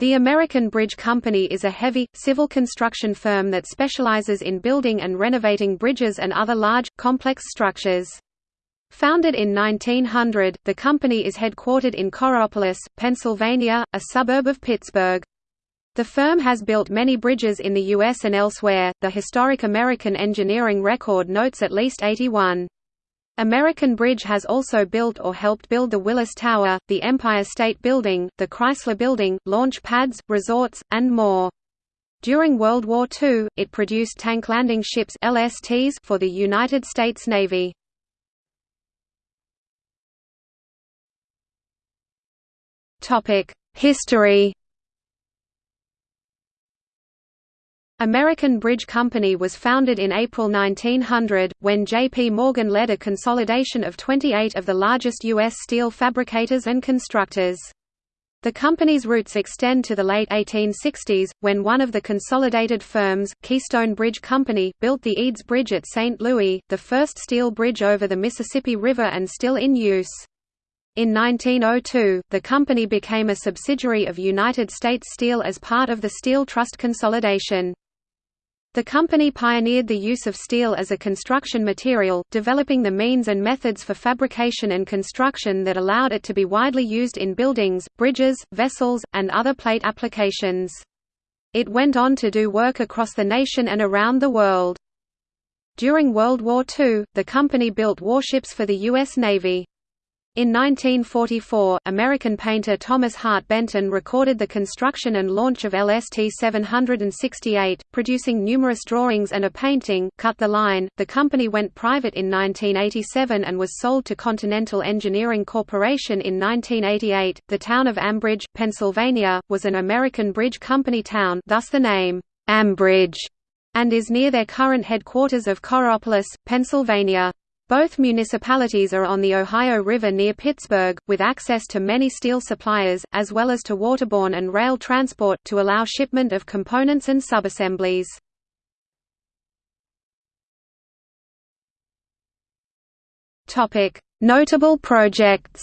The American Bridge Company is a heavy, civil construction firm that specializes in building and renovating bridges and other large, complex structures. Founded in 1900, the company is headquartered in Coraopolis, Pennsylvania, a suburb of Pittsburgh. The firm has built many bridges in the U.S. and elsewhere. The historic American engineering record notes at least 81. American Bridge has also built or helped build the Willis Tower, the Empire State Building, the Chrysler Building, launch pads, resorts, and more. During World War II, it produced tank landing ships LSTs for the United States Navy. History American Bridge Company was founded in April 1900, when J.P. Morgan led a consolidation of 28 of the largest U.S. steel fabricators and constructors. The company's roots extend to the late 1860s, when one of the consolidated firms, Keystone Bridge Company, built the Eads Bridge at St. Louis, the first steel bridge over the Mississippi River and still in use. In 1902, the company became a subsidiary of United States Steel as part of the Steel Trust consolidation. The company pioneered the use of steel as a construction material, developing the means and methods for fabrication and construction that allowed it to be widely used in buildings, bridges, vessels, and other plate applications. It went on to do work across the nation and around the world. During World War II, the company built warships for the U.S. Navy. In 1944, American painter Thomas Hart Benton recorded the construction and launch of LST 768, producing numerous drawings and a painting, Cut the Line. The company went private in 1987 and was sold to Continental Engineering Corporation in 1988. The town of Ambridge, Pennsylvania, was an American bridge company town, thus the name Ambridge, and is near their current headquarters of Coraopolis, Pennsylvania. Both municipalities are on the Ohio River near Pittsburgh, with access to many steel suppliers, as well as to waterborne and rail transport, to allow shipment of components and subassemblies. Notable projects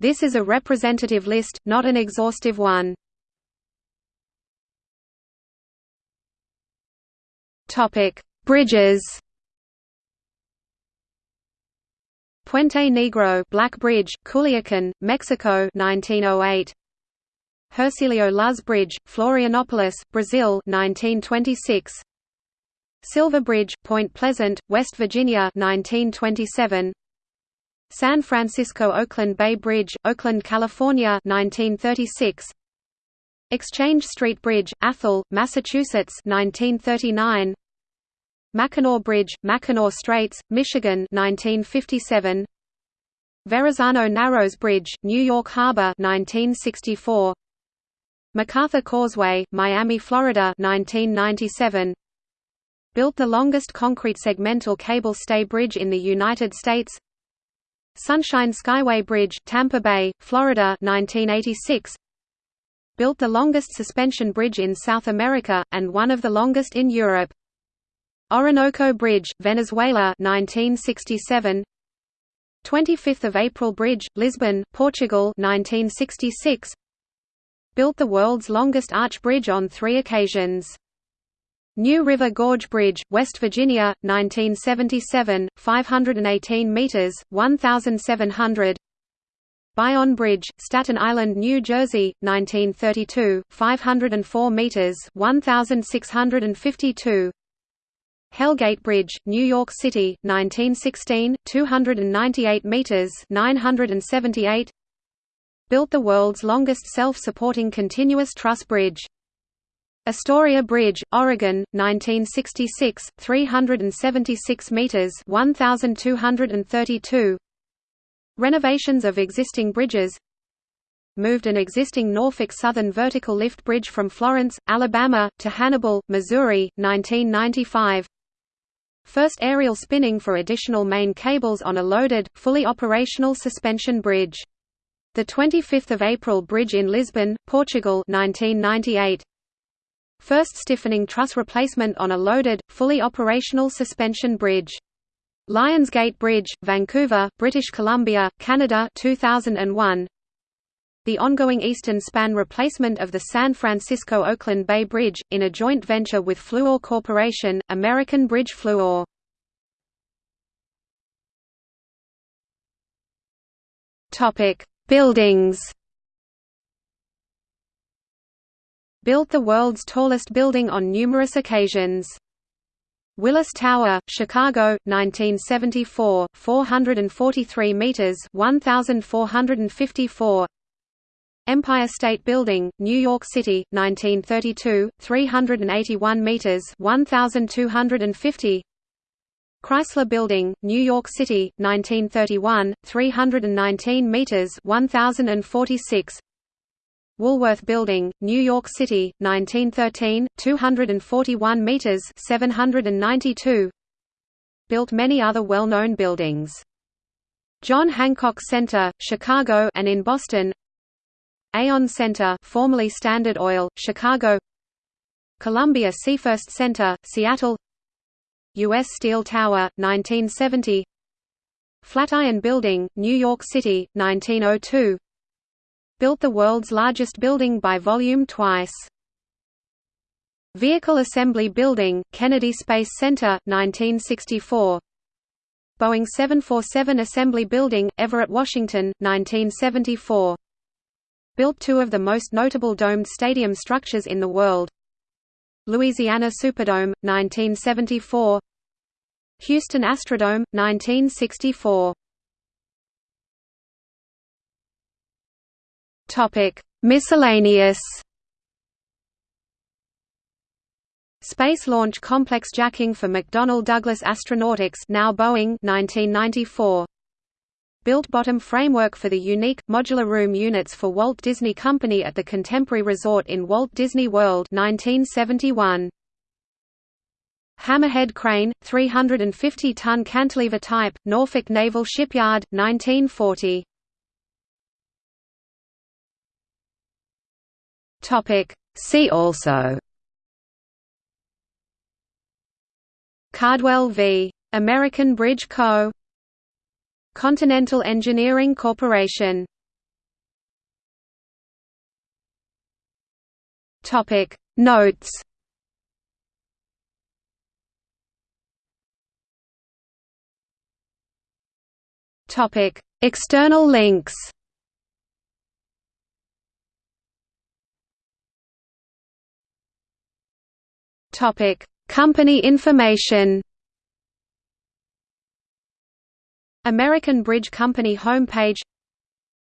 This is a representative list, not an exhaustive one. Topic Bridges. Puente Negro Black Bridge, Culiacan, Mexico 1908 Hercílio Luz Bridge, Florianopolis, Brazil 1926 Silver Bridge, Point Pleasant, West Virginia 1927 San Francisco Oakland Bay Bridge, Oakland, California 1936 Exchange Street Bridge, Athol, Massachusetts 1939 Mackinac Bridge, Mackinac Straits, Michigan 1957 Verrazano Narrows Bridge, New York Harbor 1964 MacArthur Causeway, Miami, Florida 1997 Built the longest concrete segmental cable stay bridge in the United States. Sunshine Skyway Bridge, Tampa Bay, Florida 1986 Built the longest suspension bridge in South America, and one of the longest in Europe Orinoco Bridge, Venezuela 1967 25th of April Bridge, Lisbon, Portugal 1966 Built the world's longest arch bridge on 3 occasions. New River Gorge Bridge, West Virginia, 1977, 518 meters, 1700. Bayonne Bridge, Staten Island, New Jersey, 1932, 504 meters, 1652. Hellgate Bridge, New York City, 1916, 298 meters, 978. Built the world's longest self-supporting continuous truss bridge. Astoria Bridge, Oregon, 1966, 376 meters, 1232. Renovations of existing bridges moved an existing Norfolk Southern vertical lift bridge from Florence, Alabama, to Hannibal, Missouri, 1995 First aerial spinning for additional main cables on a loaded, fully operational suspension bridge. The 25th of April Bridge in Lisbon, Portugal 1998. First stiffening truss replacement on a loaded, fully operational suspension bridge. Lionsgate Bridge, Vancouver, British Columbia, Canada 2001. The ongoing eastern span replacement of the San Francisco-Oakland Bay Bridge, in a joint venture with Fluor Corporation, American Bridge Fluor. Buildings Built the world's tallest building on numerous occasions. Willis Tower, Chicago, 1974, 443 meters, 1454. Empire State Building, New York City, 1932, 381 meters, 1250. Chrysler Building, New York City, 1931, 319 meters, 1046. Woolworth Building, New York City, 1913, 241 meters, 792. Built many other well-known buildings. John Hancock Center, Chicago, and in Boston. Aon Center, formerly Standard Oil, Chicago. Columbia Seafirst Center, Seattle. U.S. Steel Tower, 1970. Flatiron Building, New York City, 1902 built the world's largest building by volume twice. Vehicle Assembly Building, Kennedy Space Center, 1964. Boeing 747 Assembly Building, Everett, Washington, 1974. Built two of the most notable domed stadium structures in the world. Louisiana Superdome, 1974. Houston Astrodome, 1964. Topic: Miscellaneous. Space Launch Complex jacking for McDonnell Douglas Astronautics now Boeing 1994. Built bottom framework for the unique, modular room units for Walt Disney Company at the Contemporary Resort in Walt Disney World 1971. Hammerhead crane, 350-ton cantilever type, Norfolk Naval Shipyard, 1940. Topic. See also Cardwell v. American Bridge Co. Continental Engineering Corporation. Topic. Notes. Topic. External links. Topic: Company information. American Bridge Company homepage.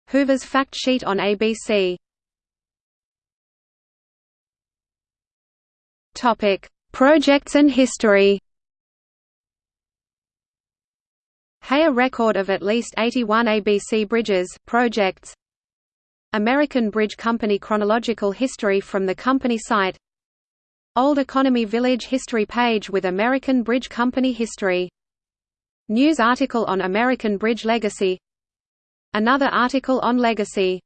Hoover's fact sheet on ABC. Topic: Projects and history. HAER record of at least 81 ABC bridges, projects American Bridge Company chronological history from the company site Old Economy Village history page with American Bridge Company history. News article on American Bridge legacy. Another article on legacy